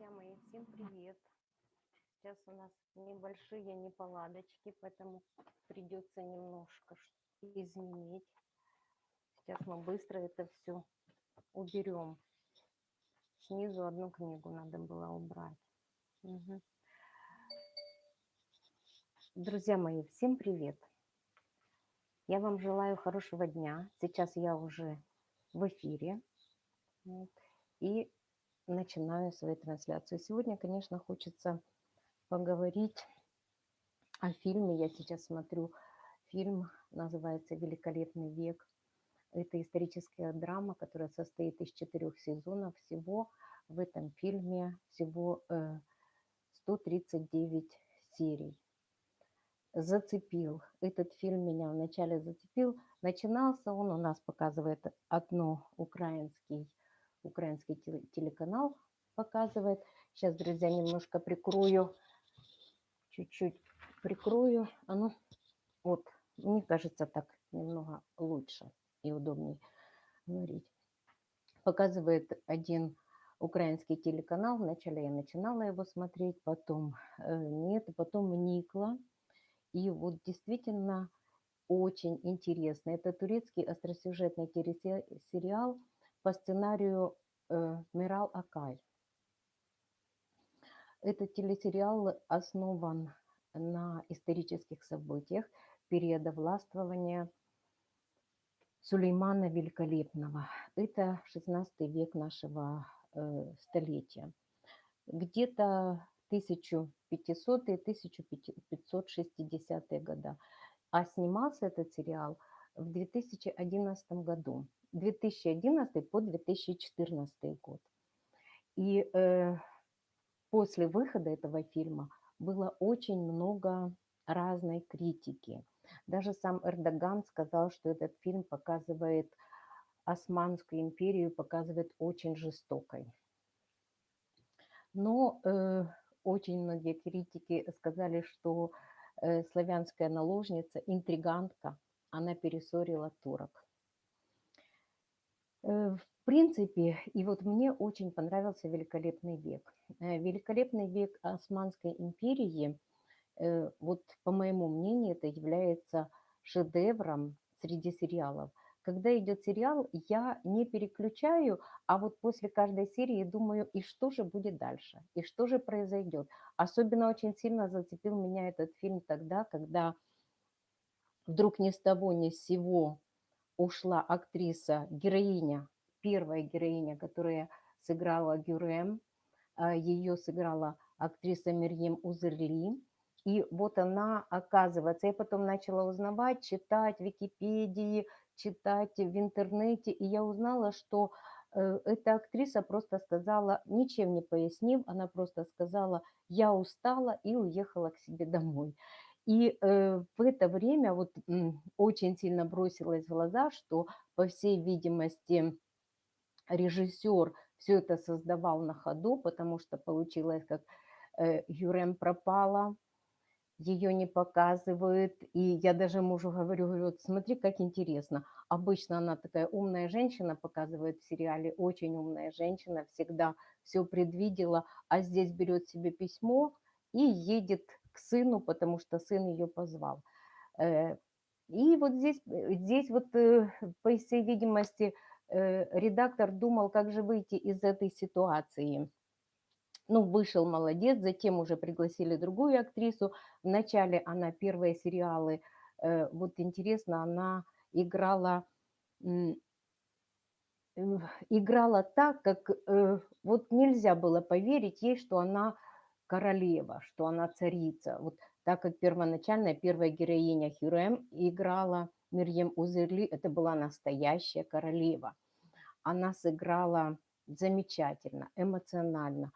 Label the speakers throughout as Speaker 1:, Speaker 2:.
Speaker 1: Друзья мои, всем привет! Сейчас у нас небольшие неполадочки, поэтому придется немножко изменить. Сейчас мы быстро это все уберем. Снизу одну книгу надо было убрать. Угу. Друзья мои, всем привет! Я вам желаю хорошего дня. Сейчас я уже в эфире. И начинаю свою трансляцию. Сегодня, конечно, хочется поговорить о фильме. Я сейчас смотрю фильм, называется «Великолепный век». Это историческая драма, которая состоит из четырех сезонов. Всего в этом фильме всего 139 э, серий зацепил. Этот фильм меня вначале зацепил. Начинался он, у нас показывает одно украинский, украинский телеканал показывает. Сейчас, друзья, немножко прикрою, чуть-чуть прикрою. А ну, вот, мне кажется, так немного лучше и удобнее говорить. Показывает один украинский телеканал. Вначале я начинала его смотреть, потом э, нет, потом вникла и вот действительно очень интересно. Это турецкий остросюжетный сериал по сценарию э, Мирал Акай. Этот телесериал основан на исторических событиях периода властвования Сулеймана Великолепного. Это 16 век нашего э, столетия. Где-то 1500-1560-е года. А снимался этот сериал в 2011 году. 2011 по 2014 год. И э, после выхода этого фильма было очень много разной критики. Даже сам Эрдоган сказал, что этот фильм показывает Османскую империю, показывает очень жестокой. Но э, очень многие критики сказали, что э, славянская наложница, интригантка, она пересорила турок. Э, в принципе, и вот мне очень понравился «Великолепный век». Э, «Великолепный век Османской империи», вот по моему мнению, это является шедевром среди сериалов – когда идет сериал, я не переключаю, а вот после каждой серии думаю, и что же будет дальше, и что же произойдет. Особенно очень сильно зацепил меня этот фильм тогда, когда вдруг ни с того ни с сего ушла актриса, героиня, первая героиня, которая сыграла Гюрем, а, ее сыграла актриса Мирьем Узерли. И вот она, оказывается, я потом начала узнавать, читать в Википедии, читать в интернете, и я узнала, что э, эта актриса просто сказала, ничем не пояснив, она просто сказала, я устала и уехала к себе домой. И э, в это время вот очень сильно бросилось в глаза, что, по всей видимости, режиссер все это создавал на ходу, потому что получилось, как э, Юрем пропала, ее не показывают. И я даже мужу говорю, говорю, вот смотри, как интересно. Обычно она такая умная женщина, показывает в сериале, очень умная женщина, всегда все предвидела, а здесь берет себе письмо и едет сыну, потому что сын ее позвал. Э, и вот здесь, здесь вот, э, по всей видимости, э, редактор думал, как же выйти из этой ситуации ну, вышел молодец, затем уже пригласили другую актрису. Вначале она первые сериалы, э, вот интересно, она играла, э, играла так, как э, вот нельзя было поверить ей, что она королева, что она царица. Вот так как первоначальная первая героиня Хюрем играла Мирьем Узерли, это была настоящая королева. Она сыграла замечательно, эмоционально.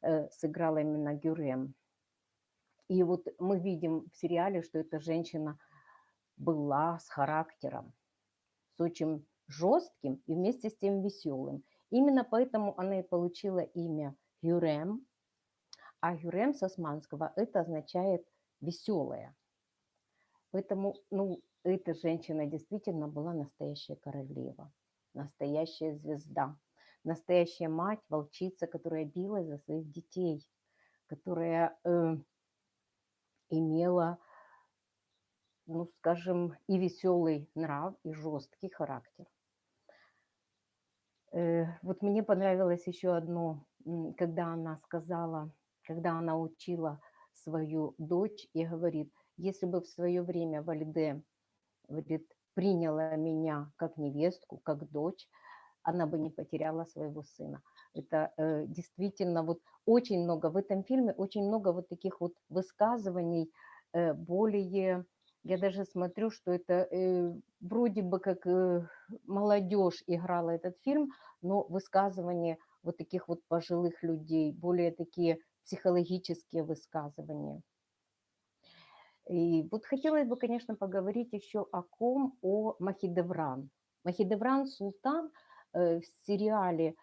Speaker 1: Э, сыграла именно Гюрем. И вот мы видим в сериале, что эта женщина была с характером, с очень жестким и вместе с тем веселым. Именно поэтому она и получила имя Гюрем, а Гюрем с османского это означает веселая. Поэтому, ну, эта женщина действительно была настоящая королева, настоящая звезда. настоящая мать, волчица, которая билась за своих детей, которая э, имела, ну, скажем, и веселый нрав, и жесткий характер. Э, вот мне понравилось еще одно, когда она сказала, когда она учила свою дочь и говорит, если бы в свое время Вальде говорит, приняла меня как невестку, как дочь, она бы не потеряла своего сына. Это э, действительно вот очень много, в этом фильме очень много вот таких вот высказываний, э, более, я даже смотрю, что это э, вроде бы как э, молодежь играла этот фильм, но высказывания вот таких вот пожилых людей, более такие психологические высказывания. И вот хотелось бы, конечно, поговорить еще о ком, о Махидевран. Махидевран Султан э, в сериале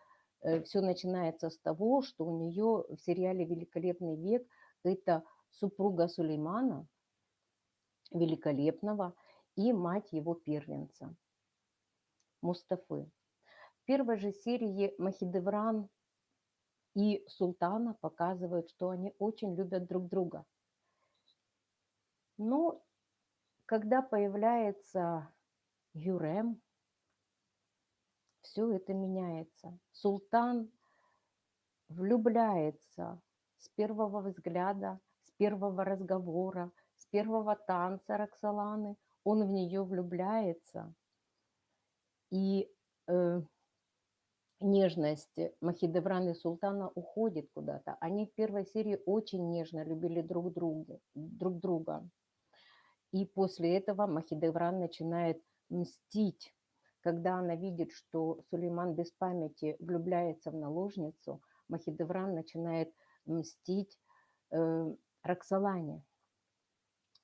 Speaker 1: э, все начинается с того, что у нее в сериале «Великолепный век» это супруга Сулеймана, великолепного, и мать его первенца, Мустафы. В первой же серии Махидевран и Султана показывают, что они очень любят друг друга – но когда появляется Юрем, все это меняется. Султан влюбляется с первого взгляда, с первого разговора, с первого танца Роксоланы. Он в нее влюбляется. И э, нежность Махидевран и Султана уходит куда-то. Они в первой серии очень нежно любили друг друга. Друг друга. И после этого Махидевран начинает мстить. Когда она видит, что Сулейман без памяти влюбляется в наложницу, Махидевран начинает мстить э, Роксолане.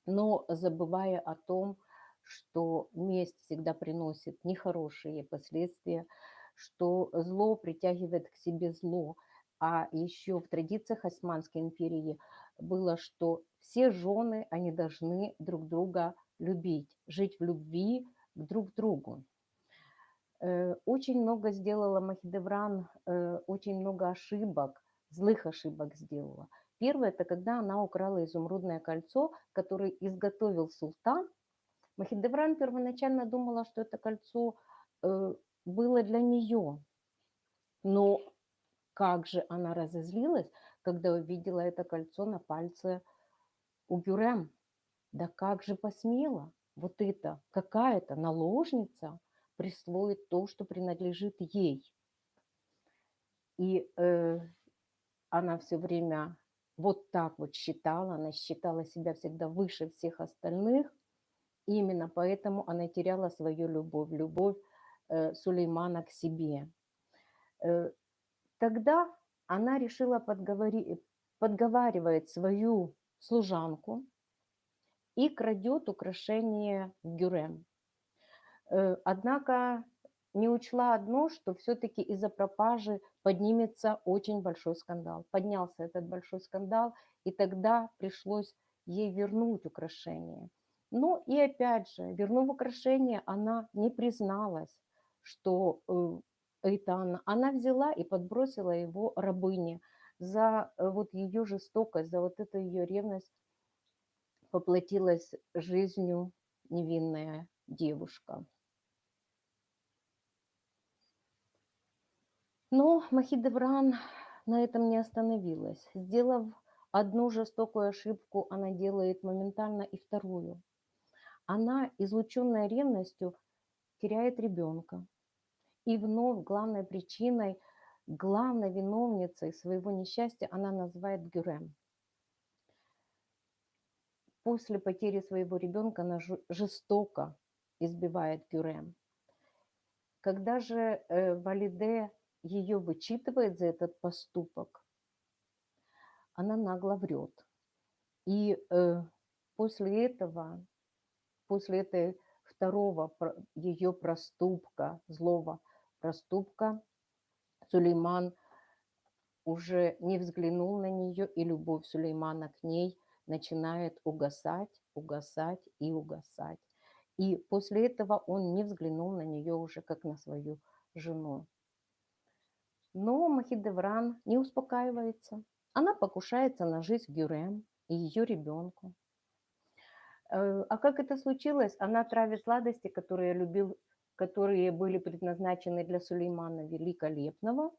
Speaker 1: Но забывая о том, что месть всегда приносит нехорошие последствия, что зло притягивает к себе зло. А еще в традициях Османской империи было, что все жены, они должны друг друга любить, жить в любви к друг другу. Э, очень много сделала Махидевран, э, очень много ошибок, злых ошибок сделала. Первое, это когда она украла изумрудное кольцо, которое изготовил султан. Махидевран первоначально думала, что это кольцо э, было для нее. Но как же она разозлилась, когда увидела это кольцо на пальце у Гюрем. Да как же посмела вот это, какая-то наложница присвоит то, что принадлежит ей. И э, она все время вот так вот считала, она считала себя всегда выше всех остальных. И именно поэтому она теряла свою любовь, любовь Сулеймана к себе. Э, тогда она решила подговори, подговаривать свою служанку и крадет украшение в Гюрем. Э, однако не учла одно, что все-таки из-за пропажи поднимется очень большой скандал. Поднялся этот большой скандал, и тогда пришлось ей вернуть украшение. Но и опять же, вернув украшение, она не призналась, что э, это она. Она взяла и подбросила его рабыне за э, вот ее жестокость, за вот эту ее ревность поплатилась жизнью невинная девушка. Но Махидевран на этом не остановилась. Сделав одну жестокую ошибку, она делает моментально и вторую. Она, излученная ревностью, теряет ребенка. И вновь главной причиной, главной виновницей своего несчастья она называет Гюрем. После потери своего ребенка она жестоко избивает Гюрем. Когда же э, Валиде ее вычитывает за этот поступок, она нагло врет. И э, после этого, после этой второго ее проступка, злого проступка, Сулейман уже не взглянул на нее, и любовь Сулеймана к ней начинает угасать, угасать и угасать. И после этого он не взглянул на нее уже как на свою жену. Но Махидевран не успокаивается. Она покушается на жизнь Гюрем и ее ребенку. Э, а как это случилось? Она травит сладости, которые любил, которые были предназначены для Сулеймана Великолепного,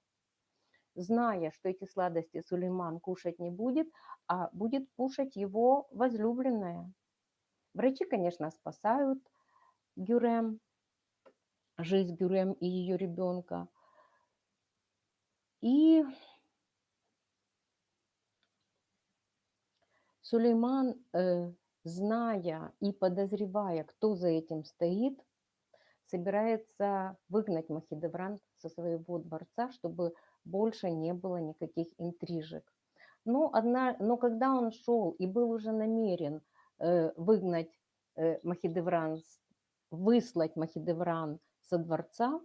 Speaker 1: зная, что эти сладости Сулейман кушать не будет, а будет кушать его возлюбленная. Врачи, конечно, спасают Гюрем, жизнь Гюрем и ее ребенка. И Сулейман, э, зная и подозревая, кто за этим стоит, собирается выгнать Махидевран со своего дворца, чтобы больше не было никаких интрижек. Но, одна, но когда он шел и был уже намерен э, выгнать э, Махидевран, выслать Махидевран со дворца,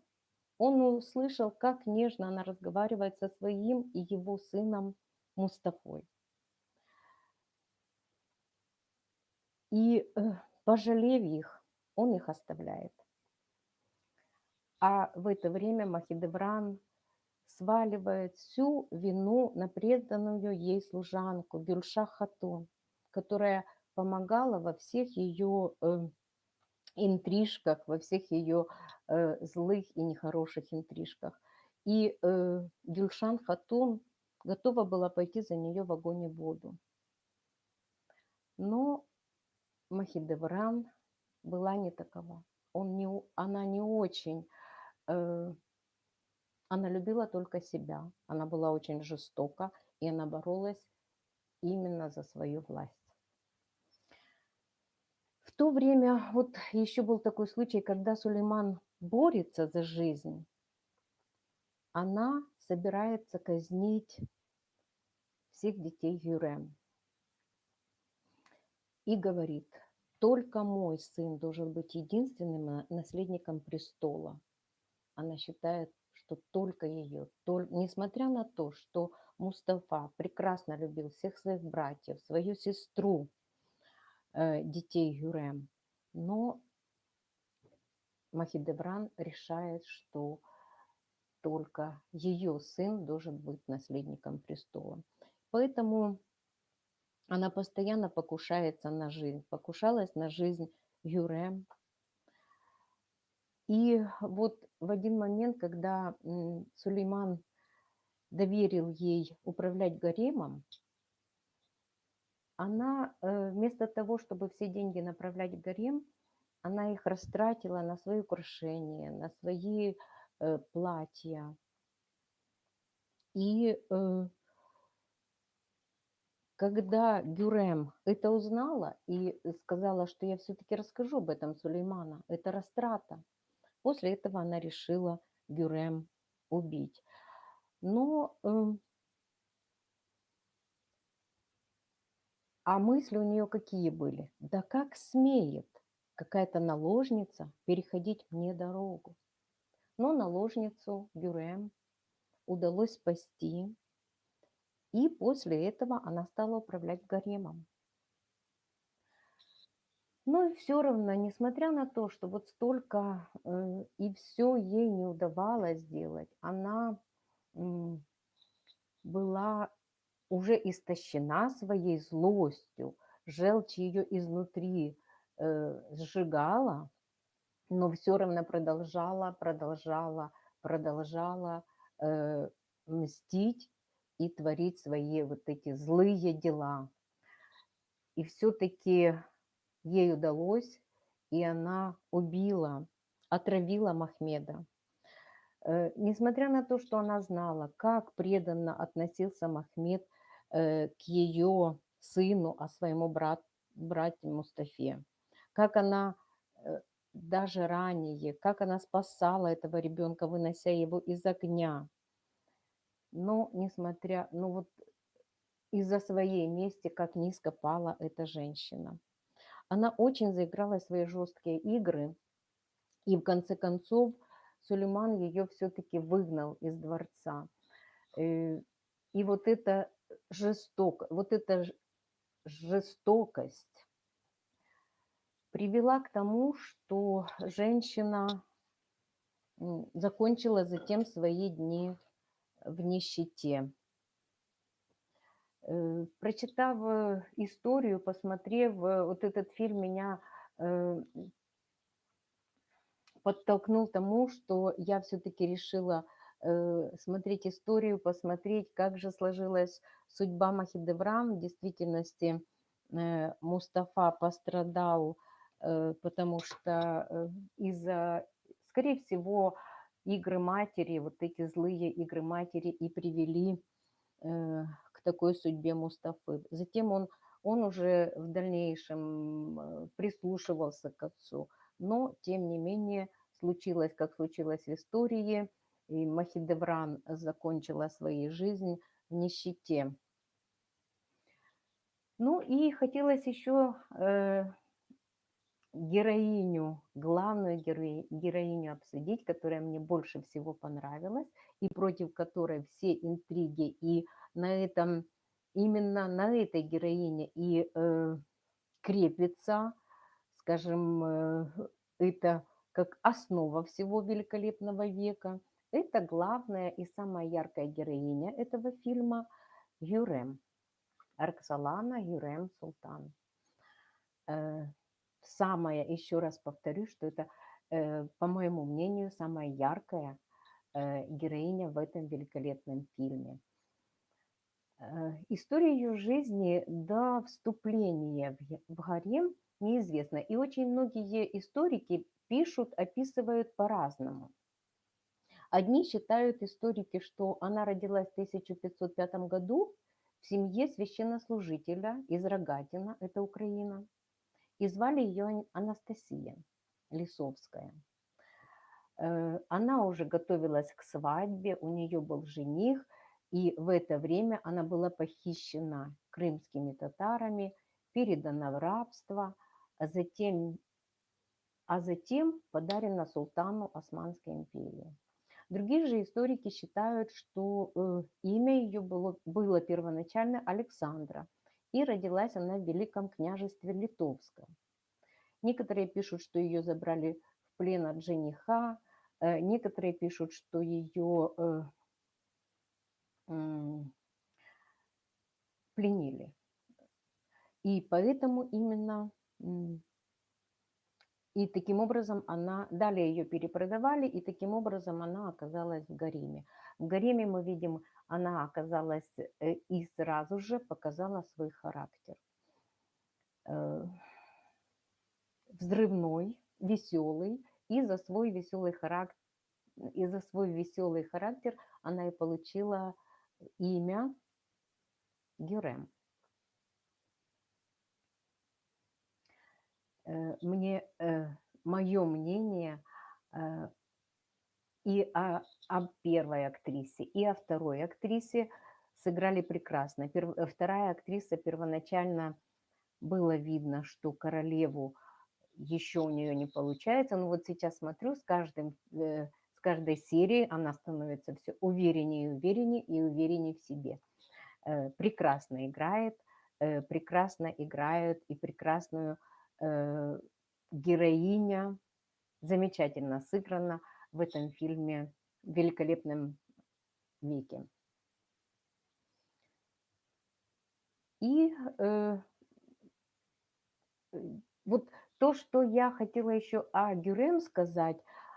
Speaker 1: он услышал, как нежно она разговаривает со своим и его сыном Мустафой. И, э, пожалев их, он их оставляет. А в это время Махидевран сваливает всю вину на преданную ей служанку Гюльша Хатун, которая помогала во всех ее э, интрижках, во всех ее э, злых и нехороших интрижках. И э, Гюльшан Хатун готова была пойти за нее в огонь и воду. Но Махидевран была не такова. Он не, она не очень э, она любила только себя, она была очень жестока, и она боролась именно за свою власть. В то время, вот еще был такой случай, когда Сулейман борется за жизнь, она собирается казнить всех детей Юрем. И говорит, только мой сын должен быть единственным наследником престола. Она считает, что только ее, только, несмотря на то, что Мустафа прекрасно любил всех своих братьев, свою сестру, э, детей Юрем, но Махидевран решает, что только ее сын должен быть наследником престола. Поэтому она постоянно покушается на жизнь, покушалась на жизнь Юрем, и вот в один момент, когда Сулейман доверил ей управлять гаремом, она э, вместо того, чтобы все деньги направлять в гарем, она их растратила на свои украшения, на свои э, платья. И э, когда Гюрем это узнала и сказала, что я все-таки расскажу об этом Сулеймана, это растрата, После этого она решила Гюрем убить. Но э, а мысли у нее какие были? Да как смеет какая-то наложница переходить мне дорогу? Но наложницу Гюрем удалось спасти, и после этого она стала управлять гаремом. Но и все равно, несмотря на то, что вот столько э, и все ей не удавалось сделать, она м, была уже истощена своей злостью, желчь ее изнутри э, сжигала, но все равно продолжала, продолжала, продолжала э, мстить и творить свои вот эти злые дела. И все-таки ей удалось, и она убила, отравила Махмеда. Э, несмотря на то, что она знала, как преданно относился Махмед э, к ее сыну, а своему брат, брату Мустафе, как она э, даже ранее, как она спасала этого ребенка, вынося его из огня. Но, несмотря, ну вот из-за своей мести, как низко пала эта женщина. Она очень заиграла свои жесткие игры, и в конце концов Сулейман ее все-таки выгнал из дворца. Э, и вот эта жесток, вот эта жестокость привела к тому, что женщина закончила затем свои дни в нищете. Э, прочитав э, историю, посмотрев вот этот фильм, меня подтолкнул тому, что я все-таки решила смотреть историю, посмотреть, как же сложилась судьба Махидеврам. В действительности Мустафа пострадал, потому что из-за Скорее всего, игры матери, вот эти злые игры матери и привели э, такой судьбе Мустафы. Затем он, он уже в дальнейшем э, прислушивался к отцу, но, тем не менее, случилось, как случилось в истории, и Махидевран закончила свою жизнь в нищете. Ну и хотелось еще э, героиню, главную героиню, обсудить, которая мне больше всего понравилась, и против которой все интриги, и на этом, именно на этой героине и э, крепится, скажем, э, это как основа всего великолепного века. Это главная и самая яркая героиня этого фильма Юрем. Арксалана Юрем Султан. Самая, еще раз повторю, что это, э, по моему мнению, самая яркая э, героиня в этом великолепном фильме. Э, история ее жизни до вступления в гарем неизвестна. И очень многие историки пишут, описывают по-разному. Одни считают историки, что она родилась в 1505 году в семье священнослужителя из Рогатина, это Украина и звали ее Анастасия Лисовская. Э, она уже готовилась к свадьбе, у нее был жених, и в это время она была похищена крымскими татарами, передана в рабство, а затем, а затем подарена султану Османской империи. Другие же историки считают, что э, имя ее было, было первоначально Александра, и родилась она в Великом княжестве Литовском. Некоторые пишут, что ее забрали в плен от жениха, э, некоторые пишут, что ее э, пленили. И поэтому именно и таким образом она, далее ее перепродавали, и таким образом она оказалась в гареме. В гареме мы видим, она оказалась э, и сразу же показала свой характер. Взрывной, веселый, и за свой веселый характер, и за свой веселый характер она и получила имя Гюрем. Э, мне, э, мое мнение э, и о, о первой актрисе, и о второй актрисе сыграли прекрасно. Вторая актриса первоначально было видно, что королеву еще у нее не получается, но вот сейчас смотрю, с, каждым, с каждой серией она становится все увереннее и увереннее и увереннее в себе. Прекрасно играет, прекрасно играют и прекрасную э, героиня замечательно сыграна в этом фильме в великолепном веке. И э, вот то, что я хотела еще о Гюрем сказать,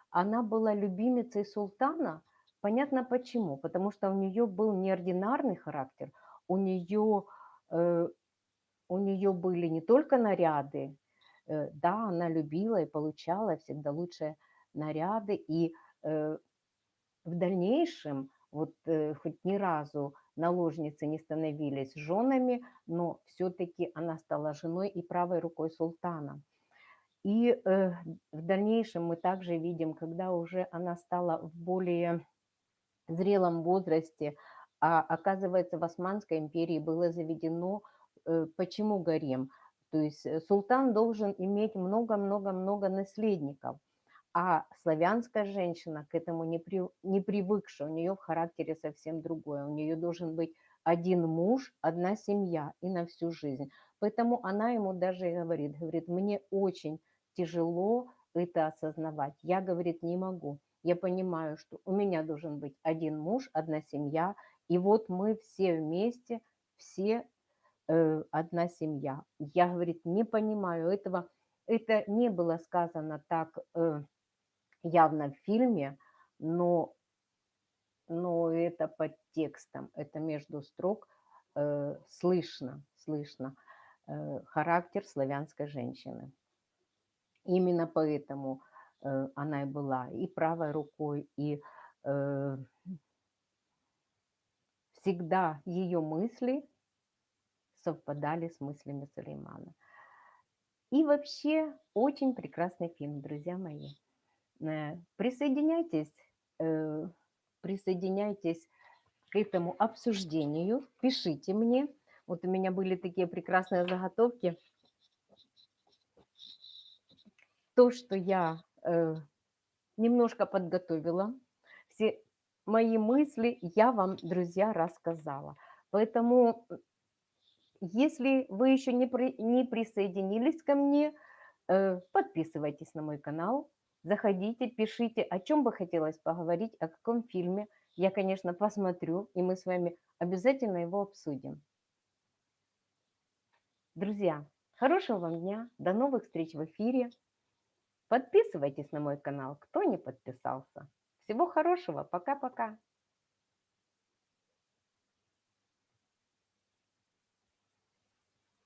Speaker 1: она была любимицей султана. Понятно почему. Потому что у нее был неординарный характер, у нее, э, у нее были не только наряды, Э, да, она любила и получала всегда лучшие наряды, и э, в дальнейшем, вот э, хоть ни разу наложницы не становились женами, но все-таки она стала женой и правой рукой султана. И в дальнейшем мы также видим, когда уже она стала в более зрелом возрасте, а оказывается в Османской империи было заведено, почему гарем – то есть э, султан должен иметь много-много-много наследников. А славянская женщина к этому не, при, не привыкшая, у нее в характере совсем другое. У нее должен быть один муж, одна семья и на всю жизнь. Поэтому она ему даже и говорит, говорит, мне очень тяжело это осознавать. Я, говорит, не могу. я понимаю, что у меня должен быть один муж, одна семья, и вот мы все вместе, все э, одна семья. Я, говорит, не понимаю этого. Это не было сказано так э, явно в фильме, но, но это под текстом, это между строк э, слышно, слышно э, характер славянской женщины. Именно поэтому э, она и была и правой рукой, и э, всегда ее мысли совпадали с мыслями Сулеймана. И вообще очень прекрасный фильм, друзья мои. Э, присоединяйтесь, э, присоединяйтесь к этому обсуждению, пишите мне. Вот у меня были такие прекрасные заготовки. То, что я э, немножко подготовила, все мои мысли я вам, друзья, рассказала. Поэтому если вы еще не, при, не присоединились ко мне, э, подписывайтесь на мой канал, заходите, пишите, о чем бы хотелось поговорить, о каком фильме. Я, конечно, посмотрю, и мы с вами обязательно его обсудим. Друзья, хорошего вам дня, до новых встреч в эфире. Подписывайтесь на мой канал, кто не подписался. Всего хорошего, пока-пока.